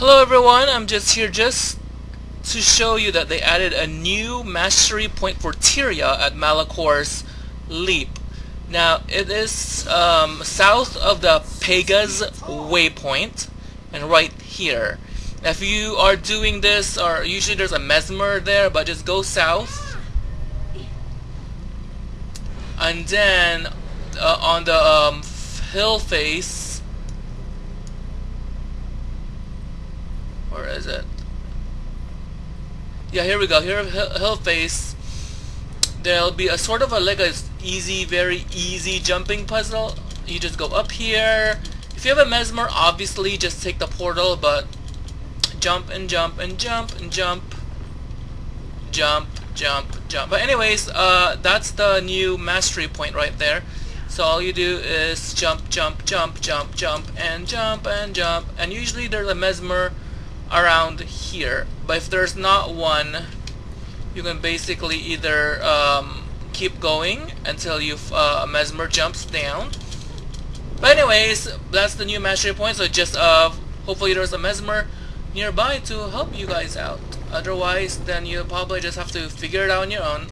Hello everyone, I'm just here just to show you that they added a new mastery point for Tyria at Malchor's Leap. Now it is um, south of the Pagga's waypoint and right here. If you are doing this, or usually there's a Mesmer there, but just go south and then uh, on the um, hill face is it? Yeah, here we go. Here, hill face. There'll be a sort of a like a easy, very easy jumping puzzle. You just go up here. If you have a mesmer, obviously just take the portal, but jump and jump and jump and jump, jump, jump, jump. But anyways, uh, that's the new mastery point right there. So all you do is jump, jump, jump, jump, jump, and jump and jump. And usually there's a mesmer around here. But if there's not one you can basically either um, keep going until you uh, mesmer jumps down. But anyways that's the new mastery point. So just uh, hopefully there's a mesmer nearby to help you guys out. Otherwise then you probably just have to figure it out on your own